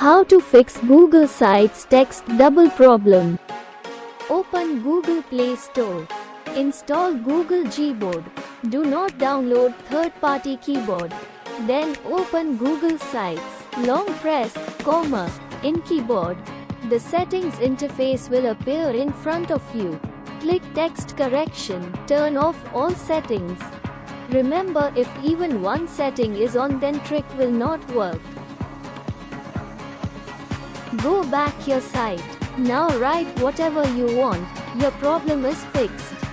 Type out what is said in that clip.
How to fix Google Sites text double problem. Open Google Play Store. Install Google Gboard. Do not download third-party keyboard. Then open Google Sites. Long press, comma, in keyboard. The settings interface will appear in front of you. Click text correction. Turn off all settings. Remember if even one setting is on then trick will not work. Go back your site. Now write whatever you want. Your problem is fixed.